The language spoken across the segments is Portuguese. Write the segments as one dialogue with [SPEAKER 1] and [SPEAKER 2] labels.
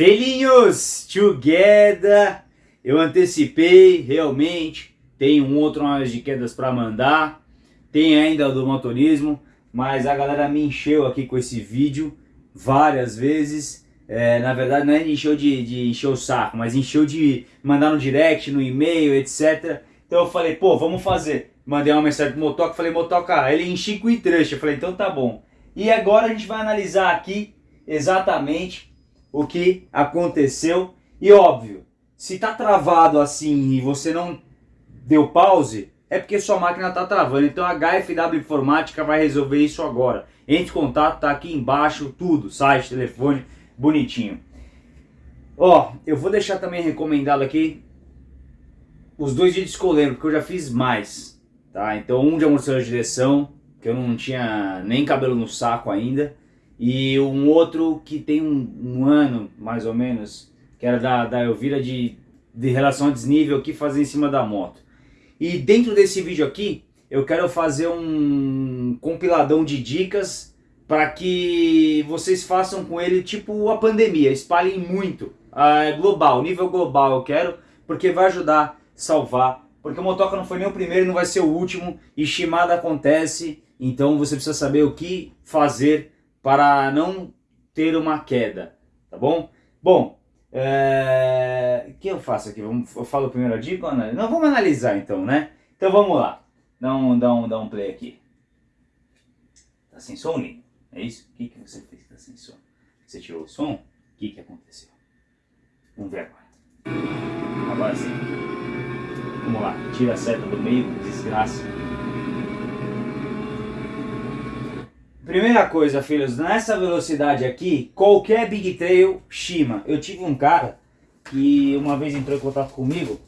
[SPEAKER 1] Felinhos, together! Eu antecipei, realmente, tem um outro mais de quedas para mandar, tem ainda do motorismo, mas a galera me encheu aqui com esse vídeo várias vezes. É, na verdade não é encheu de, de encher o saco, mas encheu de mandar no direct, no e-mail, etc. Então eu falei, pô, vamos fazer. Mandei uma mensagem pro Motoca, falei, Motoca, ele enchi com trecho. Eu falei, então tá bom. E agora a gente vai analisar aqui exatamente o que aconteceu. E óbvio, se está travado assim e você não deu pause, é porque sua máquina está travando. Então a HFW Informática vai resolver isso agora. Entre em contato, tá aqui embaixo, tudo, site, telefone, bonitinho. Ó, eu vou deixar também recomendado aqui os dois vídeos que eu lembro, porque eu já fiz mais, tá? Então um de amortecedor de direção, que eu não tinha nem cabelo no saco ainda, e um outro que tem um, um ano, mais ou menos, que era da, da Elvira de, de relação a desnível que fazer em cima da moto. E dentro desse vídeo aqui, eu quero fazer um compiladão de dicas para que vocês façam com ele tipo a pandemia, espalhem muito, uh, global, nível global eu quero, porque vai ajudar a salvar, porque o Motoca não foi nem o primeiro, não vai ser o último, e Shimada acontece, então você precisa saber o que fazer para não ter uma queda, tá bom? Bom, é... o que eu faço aqui? Eu falo a dica ou? Não, vamos analisar então, né? Então vamos lá, dá um, dá um, dá um play aqui. Tá sem som, Lino? É isso? O que, que você fez que tá sem som? Você tirou o som? O que, que aconteceu? Vamos ver agora. Agora sim. Vamos lá, tira a seta do meio, desgraça. Primeira coisa, filhos, nessa velocidade aqui, qualquer Big Trail Shima. Eu tive um cara que uma vez entrou em contato comigo,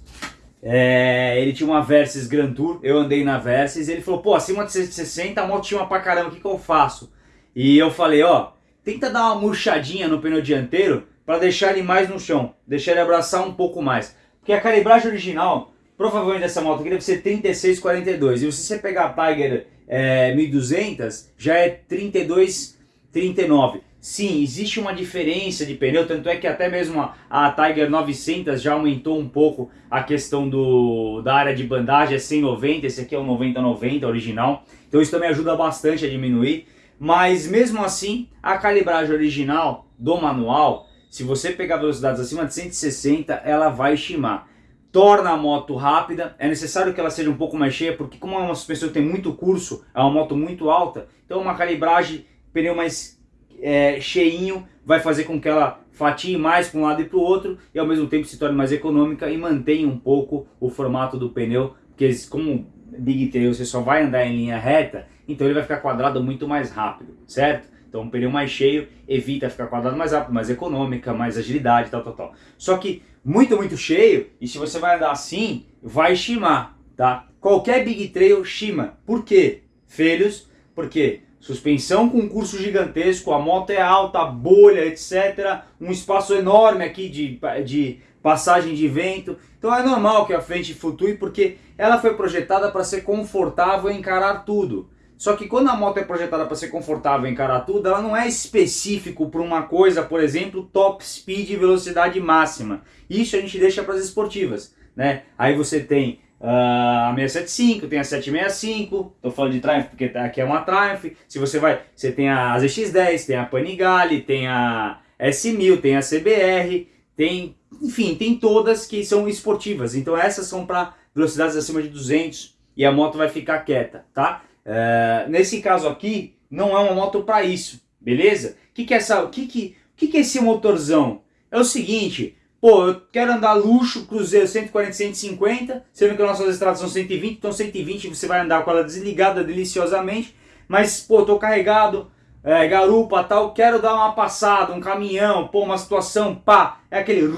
[SPEAKER 1] é, ele tinha uma Versys Grand Tour, eu andei na Versys, ele falou, pô, acima de 160 a moto tinha pra caramba, o que, que eu faço? E eu falei, ó, tenta dar uma murchadinha no pneu dianteiro para deixar ele mais no chão, deixar ele abraçar um pouco mais. Porque a calibragem original, provavelmente dessa moto aqui deve ser 36,42, e se você pegar a Tiger é, 1200 já é 32, 39. Sim, existe uma diferença de pneu, tanto é que até mesmo a, a Tiger 900 já aumentou um pouco a questão do, da área de bandagem, é 190, esse aqui é o 90-90 original, então isso também ajuda bastante a diminuir, mas mesmo assim, a calibragem original do manual, se você pegar velocidades acima de 160, ela vai estimar torna a moto rápida, é necessário que ela seja um pouco mais cheia, porque como é uma suspensão que tem muito curso, é uma moto muito alta, então uma calibragem, pneu mais é, cheinho, vai fazer com que ela fatie mais para um lado e para o outro, e ao mesmo tempo se torne mais econômica e mantenha um pouco o formato do pneu, porque como Big Tail você só vai andar em linha reta, então ele vai ficar quadrado muito mais rápido, certo? Então um pneu mais cheio evita ficar quadrado mais rápido, mais econômica, mais agilidade, tal, tal, tal. Só que muito, muito cheio, e se você vai andar assim, vai chimar, tá? Qualquer Big Trail chima. Por quê? Filhos, porque suspensão com curso gigantesco, a moto é alta, bolha, etc. Um espaço enorme aqui de, de passagem de vento. Então é normal que a frente flutue, porque ela foi projetada para ser confortável e encarar tudo. Só que quando a moto é projetada para ser confortável e encarar tudo, ela não é específico para uma coisa, por exemplo, top speed e velocidade máxima. Isso a gente deixa para as esportivas. Né? Aí você tem uh, a 675, tem a 765, estou falando de Triumph porque aqui é uma Triumph. Se você vai, você tem a ZX10, tem a Panigale, tem a S1000, tem a CBR, tem, enfim, tem todas que são esportivas. Então essas são para velocidades acima de 200 e a moto vai ficar quieta, tá? Uh, nesse caso aqui, não é uma moto para isso, beleza? O que, que, é essa, que, que, que, que é esse motorzão? É o seguinte, pô, eu quero andar luxo, cruzeiro 140, 150, sendo que as nossas estradas são 120, então 120 você vai andar com ela desligada deliciosamente, mas, pô, tô carregado, é, garupa tal, quero dar uma passada, um caminhão, pô, uma situação, pá, é aquele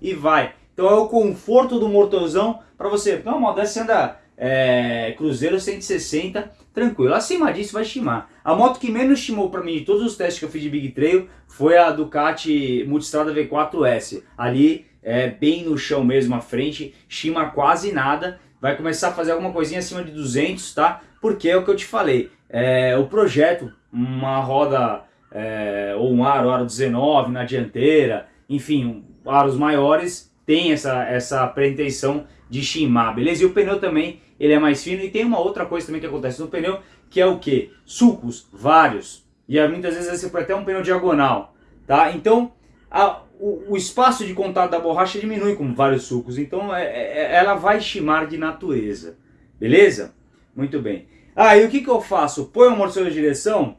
[SPEAKER 1] e vai. Então é o conforto do motorzão para você, não, dessa você anda é, Cruzeiro 160, tranquilo. Acima disso vai estimar. A moto que menos estimou para mim de todos os testes que eu fiz de Big Trail foi a Ducati Multistrada V4S. Ali, é, bem no chão mesmo, à frente, estima quase nada. Vai começar a fazer alguma coisinha acima de 200, tá? Porque é o que eu te falei. É, o projeto, uma roda é, ou um aro, aro 19 na dianteira, enfim, aros maiores, tem essa, essa pretensão de chimar, beleza? E o pneu também, ele é mais fino. E tem uma outra coisa também que acontece no pneu, que é o que? Sulcos, vários. E muitas vezes você põe até um pneu diagonal, tá? Então, a, o, o, espaço de contato da borracha diminui com vários sulcos. Então, é, é, ela vai chimar de natureza, beleza? Muito bem. Ah, e o que, que eu faço? Põe o amortecedor de direção,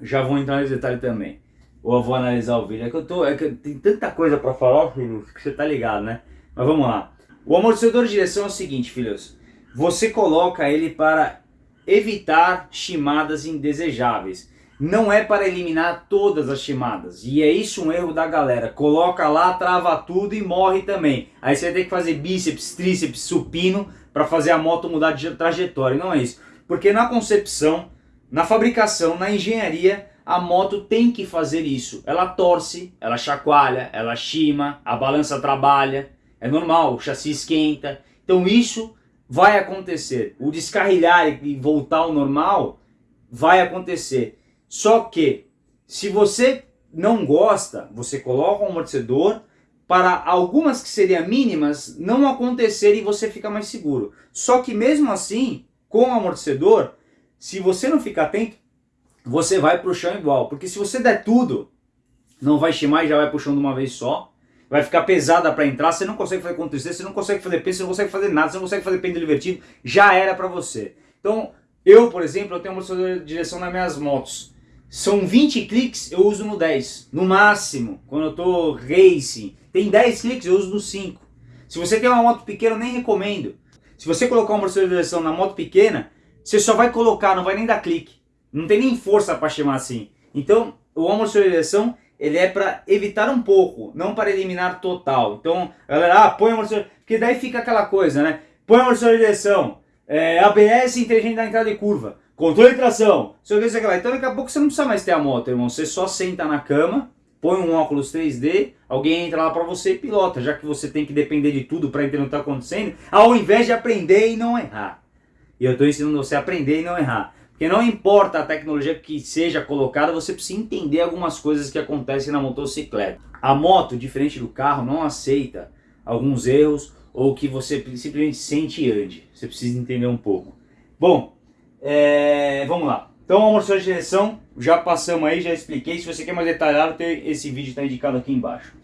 [SPEAKER 1] já vou entrar nesse detalhe também. Ou eu vou analisar o vídeo. É que eu tô. É que tem tanta coisa para falar, filho, que você tá ligado, né? Mas vamos lá. O amortecedor de direção é o seguinte, filhos. Você coloca ele para evitar chimadas indesejáveis. Não é para eliminar todas as chimadas. E é isso um erro da galera. Coloca lá, trava tudo e morre também. Aí você ter que fazer bíceps, tríceps, supino para fazer a moto mudar de trajetória. Não é isso. Porque na concepção, na fabricação, na engenharia, a moto tem que fazer isso. Ela torce, ela chacoalha, ela chima, a balança trabalha, é normal, o chassi esquenta. Então isso vai acontecer. O descarrilhar e voltar ao normal vai acontecer. Só que se você não gosta, você coloca um amortecedor para algumas que seriam mínimas não acontecer e você fica mais seguro. Só que mesmo assim, com o amortecedor, se você não ficar atento, você vai para o chão igual. Porque se você der tudo, não vai chimar e já vai para o chão de uma vez só. Vai ficar pesada para entrar, você não consegue fazer contra você não consegue fazer peso, você não consegue fazer nada, você não consegue fazer pêndulo invertido, já era para você. Então, eu, por exemplo, eu tenho amortecedor de direção nas minhas motos. São 20 cliques, eu uso no 10. No máximo, quando eu tô racing. Tem 10 cliques, eu uso no 5. Se você tem uma moto pequena, eu nem recomendo. Se você colocar um amortecedor de direção na moto pequena, você só vai colocar, não vai nem dar clique. Não tem nem força para chamar assim. Então, o amortecedor de direção, ele é para evitar um pouco, não para eliminar total. Então, galera, ah, põe o amortecedor... Porque daí fica aquela coisa, né? Põe o amortecedor de direção, é, ABS inteligente na entrada de curva, controle de tração, sei o que, sei o que lá. Então, daqui a pouco você não precisa mais ter a moto, irmão. Você só senta na cama, põe um óculos 3D, alguém entra lá para você e pilota, já que você tem que depender de tudo para entender o que está acontecendo, ao invés de aprender e não errar. E eu estou ensinando você a aprender e não errar. Porque não importa a tecnologia que seja colocada, você precisa entender algumas coisas que acontecem na motocicleta. A moto, diferente do carro, não aceita alguns erros ou que você simplesmente sente e ande. Você precisa entender um pouco. Bom, é... vamos lá. Então, amortecedor de direção, já passamos aí, já expliquei. Se você quer mais detalhado, esse vídeo está indicado aqui embaixo.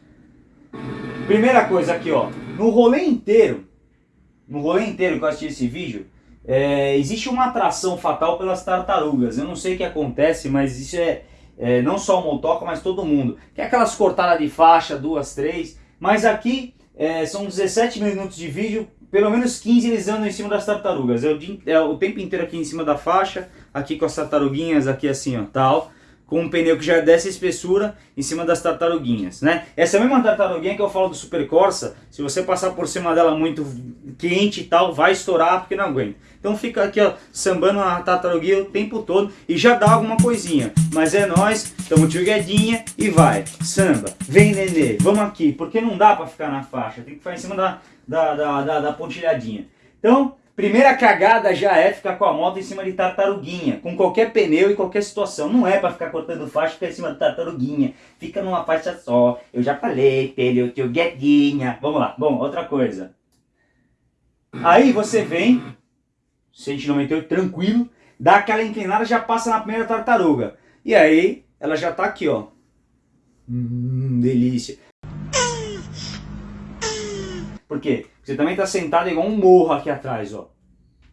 [SPEAKER 1] Primeira coisa aqui, ó. No rolê inteiro, no rolê inteiro que eu assisti esse vídeo, é, existe uma atração fatal pelas tartarugas. Eu não sei o que acontece, mas isso é, é não só o motoca, mas todo mundo. Que é aquelas cortadas de faixa, duas, três. Mas aqui é, são 17 minutos de vídeo, pelo menos 15 eles andam em cima das tartarugas. É o, é o tempo inteiro aqui em cima da faixa, aqui com as tartaruguinhas, aqui assim, ó, tal com um pneu que já é dessa espessura em cima das tartaruguinhas, né? Essa mesma tartaruguinha que eu falo do Super Corsa, se você passar por cima dela muito quente e tal, vai estourar porque não aguenta. Então fica aqui, ó, sambando a tartaruguinha o tempo todo e já dá alguma coisinha. Mas é nós, tamo tio Guedinha e vai, samba, vem nenê, vamos aqui, porque não dá pra ficar na faixa, tem que ficar em cima da, da, da, da, da pontilhadinha. Então, Primeira cagada já é ficar com a moto em cima de tartaruguinha, com qualquer pneu e qualquer situação. Não é para ficar cortando faixa e ficar em cima de tartaruguinha. Fica numa faixa só. Eu já falei, pneu teu guedinha. Vamos lá. Bom, outra coisa. Aí você vem, 198 tranquilo, dá aquela inclinada já passa na primeira tartaruga. E aí ela já tá aqui, ó. Hum, delícia. Por quê? Você também está sentado igual um morro aqui atrás, ó.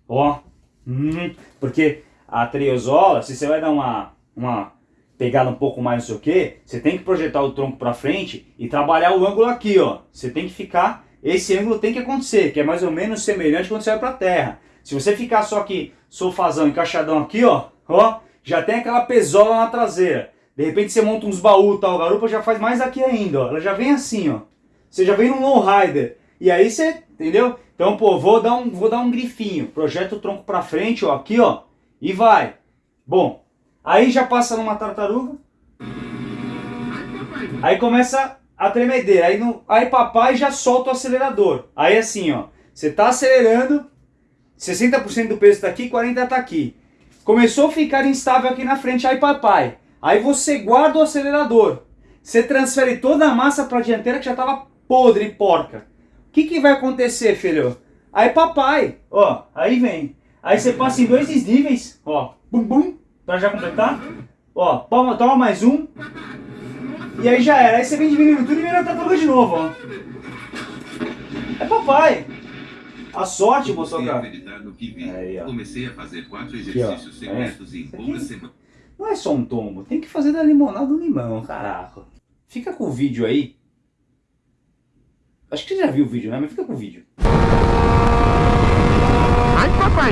[SPEAKER 1] Ó. Hum, porque a treozola, se você vai dar uma, uma pegada um pouco mais não sei o que, você tem que projetar o tronco para frente e trabalhar o ângulo aqui, ó. Você tem que ficar, esse ângulo tem que acontecer, que é mais ou menos semelhante quando você vai para a terra. Se você ficar só aqui, sofazão, encaixadão aqui, ó, ó, já tem aquela pesola na traseira. De repente você monta uns baús tal, a garupa já faz mais aqui ainda, ó. Ela já vem assim, ó. Você já vem num low rider. E aí você, entendeu? Então, pô, vou dar um, vou dar um grifinho. Projeta o tronco pra frente, ó, aqui, ó. E vai. Bom, aí já passa numa tartaruga. Aí começa a tremedeira. Aí, no, aí papai já solta o acelerador. Aí assim, ó. Você tá acelerando, 60% do peso tá aqui, 40% tá aqui. Começou a ficar instável aqui na frente, aí papai. Aí você guarda o acelerador. você transfere toda a massa para a dianteira que já estava podre porca. O que, que vai acontecer, filho? Aí papai, ó, aí vem. Aí você passa em dois desníveis, ó, bum bum, para já completar. Ó, toma, toma mais um. E aí já era. Aí você vem diminuindo tudo e vira a tartaruga de novo, ó. É papai. A sorte, moçoca.
[SPEAKER 2] Aí, ó. Comecei a fazer quatro exercícios
[SPEAKER 1] Aqui, secretos é. em poucas semanas. Não é só um tombo, tem que fazer da limonada do limão, caraca. Fica com o vídeo aí. Acho que você já viu o vídeo, né? Mas fica com o vídeo.
[SPEAKER 3] Ai, papai!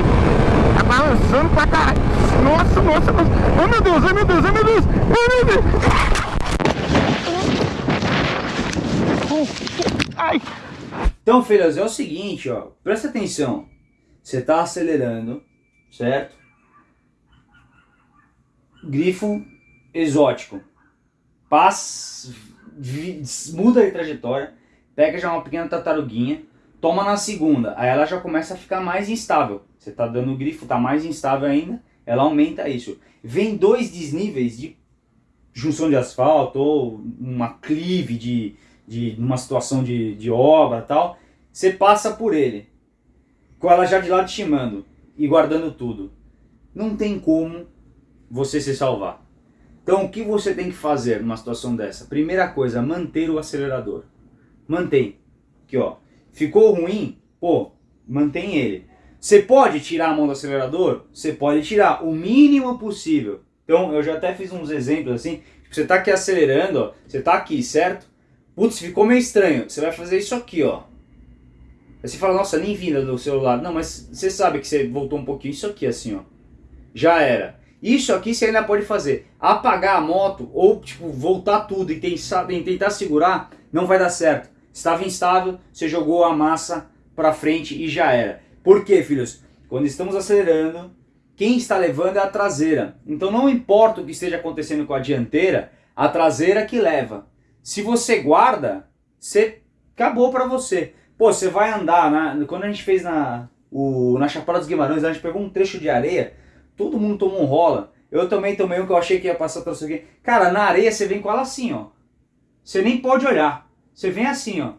[SPEAKER 3] Tá balançando pra caralho! Nossa, nossa, nossa! Oh, meu Deus, ai, meu Deus, ai, meu Deus! Ai, meu Deus!
[SPEAKER 1] Ai! Então, filhos, é o seguinte, ó. Presta atenção. Você tá acelerando, certo? Grifo exótico. Passa, muda de trajetória, pega já uma pequena tartaruguinha, toma na segunda, aí ela já começa a ficar mais instável. Você tá dando o grifo, tá mais instável ainda, ela aumenta isso. Vem dois desníveis de junção de asfalto ou uma clive de de uma situação de, de obra tal, você passa por ele, com ela já de lado estimando e guardando tudo. Não tem como você se salvar. Então o que você tem que fazer numa situação dessa? Primeira coisa, manter o acelerador. Mantém. Aqui ó, ficou ruim? Pô, mantém ele. Você pode tirar a mão do acelerador? Você pode tirar o mínimo possível. Então eu já até fiz uns exemplos assim. Tipo, você está aqui acelerando, ó, você está aqui, certo? Putz, ficou meio estranho. Você vai fazer isso aqui, ó. Aí você fala, nossa, nem vinda do celular. Não, mas você sabe que você voltou um pouquinho. Isso aqui, assim, ó. Já era. Isso aqui você ainda pode fazer. Apagar a moto ou, tipo, voltar tudo e tentar, tentar segurar, não vai dar certo. Estava instável, você jogou a massa pra frente e já era. Por quê, filhos? Quando estamos acelerando, quem está levando é a traseira. Então não importa o que esteja acontecendo com a dianteira, a traseira que leva. Se você guarda, você acabou para você. Pô, você vai andar, na, quando a gente fez na, o, na Chapada dos Guimarães, a gente pegou um trecho de areia, todo mundo tomou um rola. Eu também tomei um que eu achei que ia passar você aqui. Cara, na areia você vem com ela assim, ó. Você nem pode olhar. Você vem assim, ó.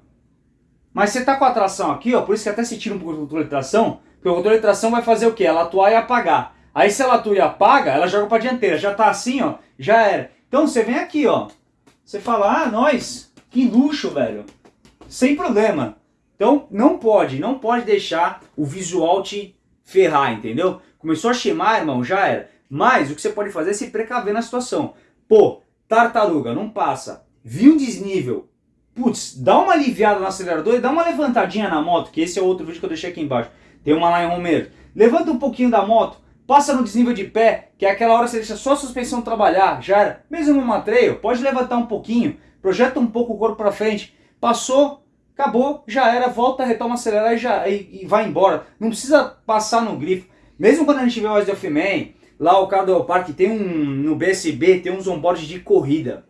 [SPEAKER 1] Mas você tá com a tração aqui, ó, por isso que até se tira um pouco do controle de tração, porque o controle de tração vai fazer o quê? Ela atuar e apagar. Aí se ela atua e apaga, ela joga pra dianteira. Já tá assim, ó, já era. Então você vem aqui, ó. Você fala, ah, nós, que luxo, velho. Sem problema. Então, não pode, não pode deixar o visual te ferrar, entendeu? Começou a chamar, irmão, já era. Mas o que você pode fazer é se precaver na situação. Pô, tartaruga, não passa. Viu um desnível. Putz, dá uma aliviada no acelerador e dá uma levantadinha na moto, que esse é outro vídeo que eu deixei aqui embaixo. Tem uma lá em Romero. Levanta um pouquinho da moto, Passa no desnível de pé, que é aquela hora que você deixa só a suspensão trabalhar, já era. Mesmo no matreio, pode levantar um pouquinho, projeta um pouco o corpo para frente. Passou, acabou, já era, volta, retoma, acelerar e, já, e, e, vai embora. Não precisa passar no grifo. Mesmo quando a gente vê o Ice of Man, lá o do Parque tem um, no BSB, tem uns onboard de corrida.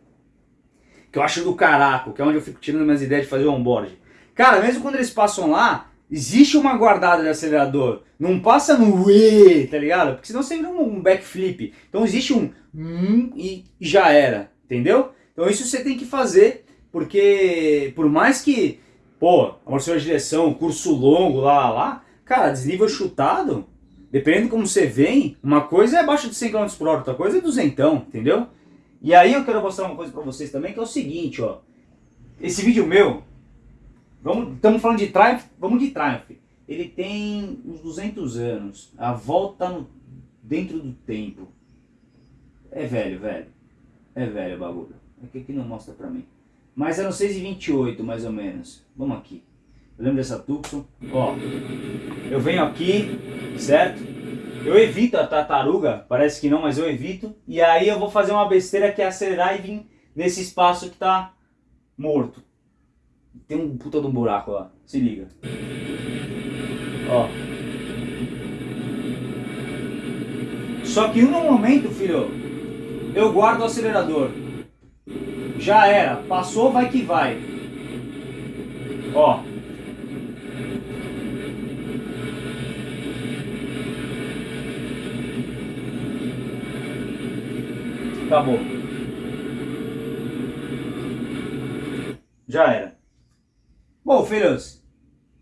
[SPEAKER 1] Que eu acho do caraco, que é onde eu fico tirando minhas ideias de fazer onboard. Cara, mesmo quando eles passam lá, existe uma guardada de acelerador. Não passa no E, tá ligado? Porque senão você vira um backflip. Então existe um hum e já era, entendeu? Então isso você tem que fazer, porque por mais que, pô, amortecedor de direção, curso longo, lá, lá, cara, desnível chutado, dependendo de como você vem, uma coisa é abaixo de 100 km por hora, outra coisa é duzentão, entendeu? E aí eu quero mostrar uma coisa pra vocês também, que é o seguinte, ó. Esse vídeo meu, estamos falando de Triumph, vamos de Triumph. Ele tem uns 200 anos, a volta no, dentro do tempo. É velho, velho. É velho o bagulho. Aqui, aqui não mostra pra mim. Mas era 6,28 mais ou menos. Vamos aqui. Eu lembro dessa Tucson. Ó, eu venho aqui, certo? Eu evito a tartaruga, parece que não, mas eu evito. E aí eu vou fazer uma besteira que é acelerar e vir nesse espaço que tá morto. Tem um puta de um buraco lá. Se liga. Ó. Só que no momento, filho, eu guardo o acelerador. Já era. Passou, vai que vai. Ó. Acabou. já era. Bom, filhos,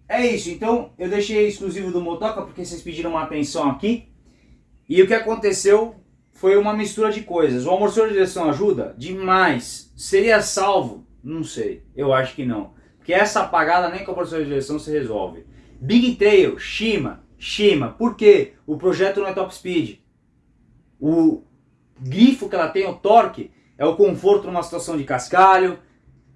[SPEAKER 1] é isso. Então, eu deixei exclusivo do Motoca porque vocês pediram uma atenção aqui. E o que aconteceu foi uma mistura de coisas. O amortecedor de direção ajuda? Demais. Seria salvo? Não sei. Eu acho que não. Porque essa apagada nem com o amortecedor de direção se resolve. Big Trail, Shima, Shima. Por quê? O projeto não é top speed. O grifo que ela tem, o torque, é o conforto numa situação de cascalho,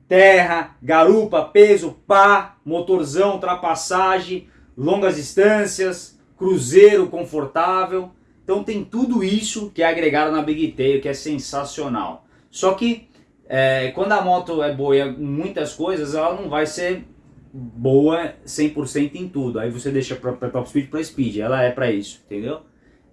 [SPEAKER 1] terra, garupa, peso, pá, motorzão, ultrapassagem, longas distâncias, cruzeiro confortável. Então tem tudo isso que é agregado na Big Tail, que é sensacional. Só que é, quando a moto é boa em muitas coisas, ela não vai ser boa 100% em tudo. Aí você deixa para top speed para speed, ela é para isso, entendeu?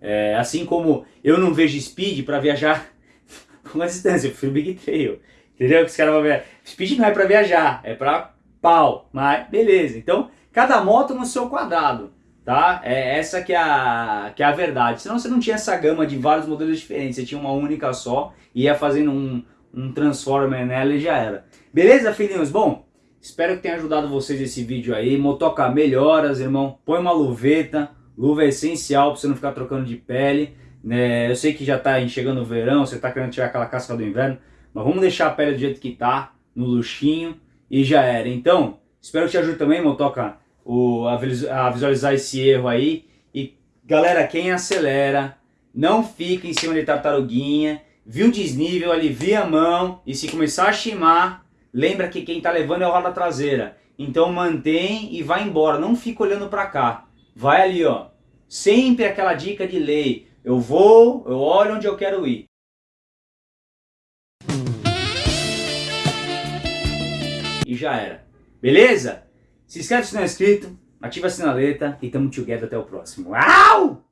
[SPEAKER 1] É, assim como eu não vejo speed para viajar uma distância, eu prefiro Big Trail. Entendeu? Que os caras vão ver. Speed não é para viajar, é para pau. Mas beleza. Então, cada moto no seu quadrado. Tá? É essa que é, a, que é a verdade. Senão você não tinha essa gama de vários modelos diferentes. Você tinha uma única só e ia fazendo um, um Transformer nela e já era. Beleza, filhinhos? Bom, espero que tenha ajudado vocês esse vídeo aí. Motoca melhoras, irmão. Põe uma luveta. Luva é essencial para você não ficar trocando de pele. Né? Eu sei que já está chegando o verão, você está querendo tirar aquela casca do inverno. Mas vamos deixar a pele do jeito que tá, no luxinho, e já era. Então, espero que te ajude também, Motoca, o, a visualizar esse erro aí. E galera, quem acelera, não fica em cima de tartaruguinha, viu desnível, alivia a mão, e se começar a chimar, lembra que quem tá levando é o roda traseira. Então mantém e vai embora, não fica olhando para cá. Vai ali, ó. Sempre aquela dica de lei. Eu vou, eu olho onde eu quero ir. e já era. Beleza? Se inscreve se não é inscrito, ativa a sinaleta e tamo together até o próximo. Au!